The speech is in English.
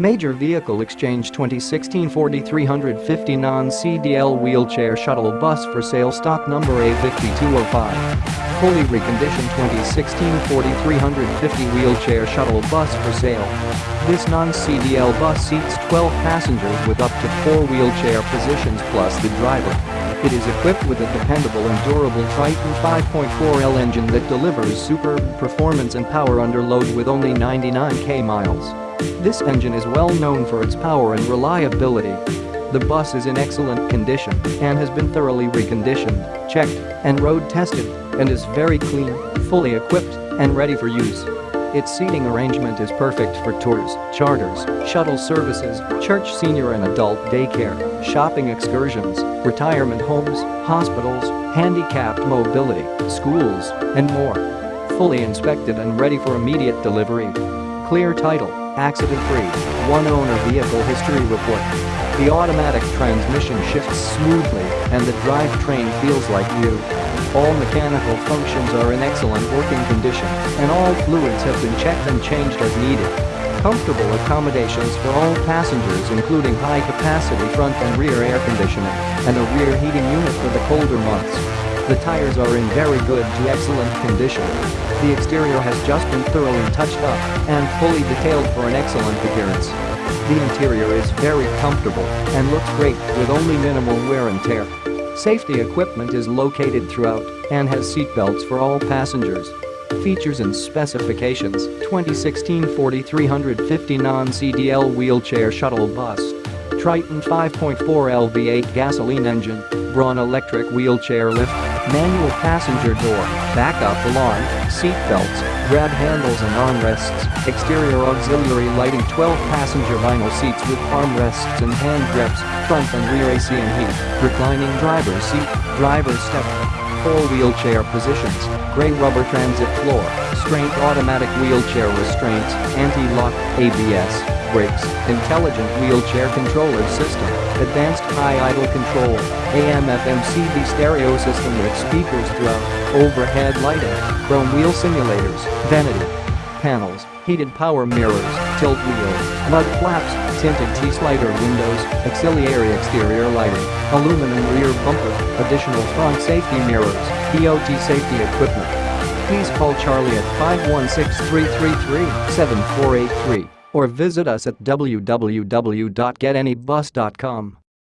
Major Vehicle Exchange 2016 4350 non-CDL wheelchair shuttle bus for sale stock number A5205. Fully reconditioned 2016 4350 wheelchair shuttle bus for sale. This non-CDL bus seats 12 passengers with up to 4 wheelchair positions plus the driver. It is equipped with a dependable and durable Triton 5.4L engine that delivers superb performance and power under load with only 99k miles. This engine is well known for its power and reliability. The bus is in excellent condition and has been thoroughly reconditioned, checked, and road tested, and is very clean, fully equipped, and ready for use. Its seating arrangement is perfect for tours, charters, shuttle services, church senior and adult daycare, shopping excursions, retirement homes, hospitals, handicapped mobility, schools, and more. Fully inspected and ready for immediate delivery. Clear title accident-free, one-owner vehicle history report. The automatic transmission shifts smoothly and the drivetrain feels like new. All mechanical functions are in excellent working condition and all fluids have been checked and changed as needed. Comfortable accommodations for all passengers including high-capacity front and rear air conditioning and a rear heating unit for the colder months. The tires are in very good to excellent condition. The exterior has just been thoroughly touched up and fully detailed for an excellent appearance. The interior is very comfortable and looks great with only minimal wear and tear. Safety equipment is located throughout and has seatbelts for all passengers. Features and specifications 2016 4350 non-CDL wheelchair shuttle bus Triton 5.4 LV8 gasoline engine, Braun electric wheelchair lift, manual passenger door, backup alarm, seat belts, grab handles and armrests, exterior auxiliary lighting 12 passenger vinyl seats with armrests and hand grips, front and rear AC and heat, reclining driver's seat, driver's step, four wheelchair positions, gray rubber transit floor, straight automatic wheelchair restraints, anti-lock, ABS, brakes, intelligent wheelchair controller system, advanced high idle control, AM-FM CD stereo system with speakers throughout, overhead lighting, chrome wheel simulators, vanity panels, heated power mirrors, tilt wheels, mud flaps, tinted T-slider windows, auxiliary exterior lighting, aluminum rear bumper, additional front safety mirrors, DOT safety equipment. Please call Charlie at 516-333-7483 or visit us at www.getanybus.com.